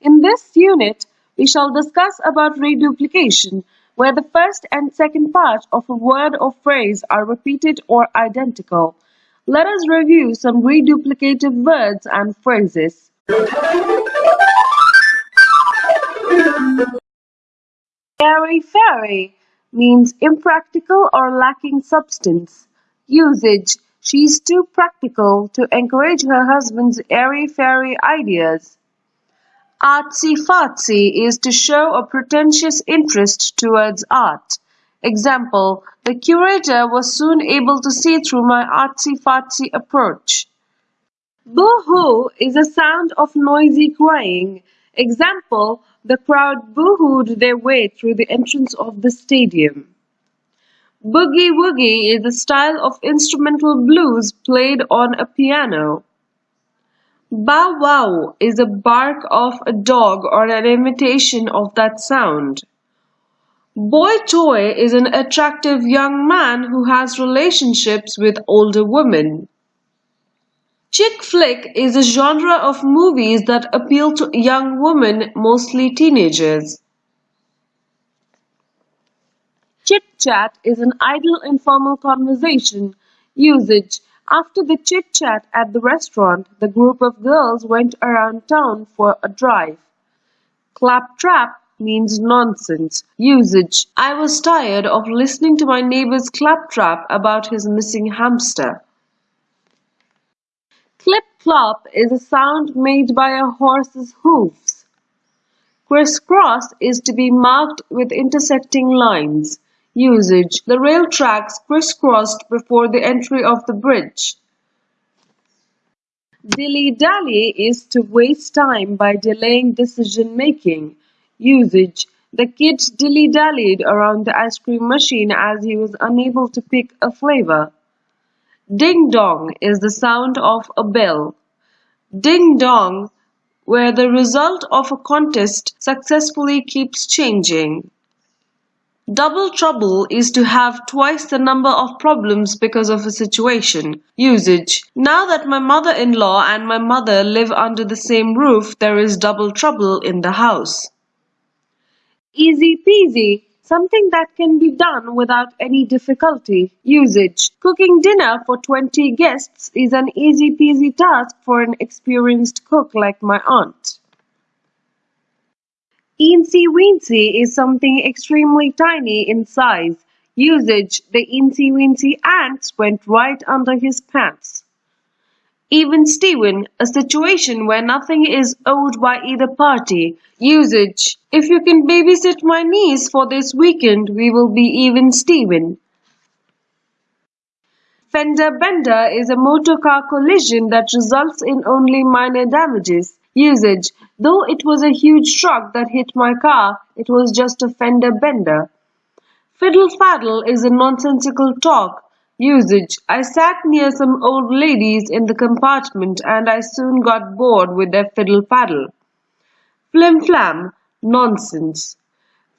In this unit, we shall discuss about reduplication, where the first and second part of a word or phrase are repeated or identical. Let us review some reduplicative words and phrases. Airy-fairy means impractical or lacking substance. Usage She's too practical to encourage her husband's airy-fairy ideas. Artsy-fartsy is to show a pretentious interest towards art. Example, the curator was soon able to see through my artsy-fartsy approach. Boo-hoo is a sound of noisy crying. Example, the crowd boo-hooed their way through the entrance of the stadium. Boogie-woogie is a style of instrumental blues played on a piano. Bow-wow is a bark of a dog or an imitation of that sound. Boy toy is an attractive young man who has relationships with older women. Chick flick is a genre of movies that appeal to young women, mostly teenagers. Chit chat is an idle informal conversation. Usage after the chit-chat at the restaurant, the group of girls went around town for a drive. Claptrap means nonsense. Usage I was tired of listening to my neighbor's claptrap about his missing hamster. Clip-clop is a sound made by a horse's hoofs. Crisscross is to be marked with intersecting lines. Usage: The rail tracks crisscrossed before the entry of the bridge. Dilly-dally is to waste time by delaying decision-making. Usage: The kid dilly-dallied around the ice cream machine as he was unable to pick a flavor. Ding-dong is the sound of a bell. Ding-dong, where the result of a contest successfully keeps changing. Double trouble is to have twice the number of problems because of a situation. Usage Now that my mother-in-law and my mother live under the same roof, there is double trouble in the house. Easy peasy something that can be done without any difficulty. Usage Cooking dinner for 20 guests is an easy peasy task for an experienced cook like my aunt. Eensy weensy is something extremely tiny in size. Usage The eensy weensy ants went right under his pants. Even Steven, a situation where nothing is owed by either party. Usage If you can babysit my niece for this weekend, we will be even Steven. Fender bender is a motor car collision that results in only minor damages. Usage Though it was a huge truck that hit my car, it was just a fender bender. Fiddle-faddle is a nonsensical talk. Usage I sat near some old ladies in the compartment and I soon got bored with their fiddle-faddle. Flim-flam Nonsense.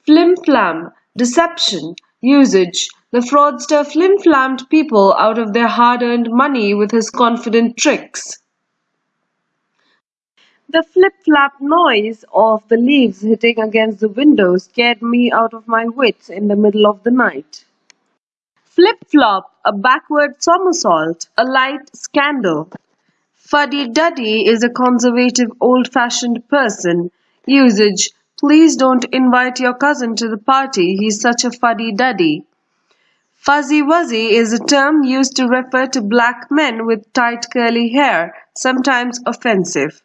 Flim-flam Deception Usage The fraudster flim-flammed people out of their hard-earned money with his confident tricks. The flip-flap noise of the leaves hitting against the window scared me out of my wits in the middle of the night. Flip-flop, a backward somersault, a light scandal. Fuddy-duddy is a conservative old-fashioned person. Usage, please don't invite your cousin to the party, he's such a fuddy-duddy. Fuzzy-wuzzy is a term used to refer to black men with tight curly hair, sometimes offensive.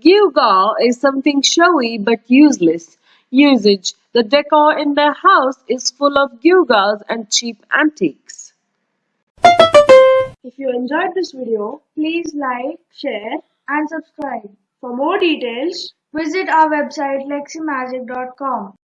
Gewgaw is something showy but useless. Usage The decor in their house is full of gewgaws and cheap antiques. If you enjoyed this video, please like, share and subscribe. For more details, visit our website leximagic.com.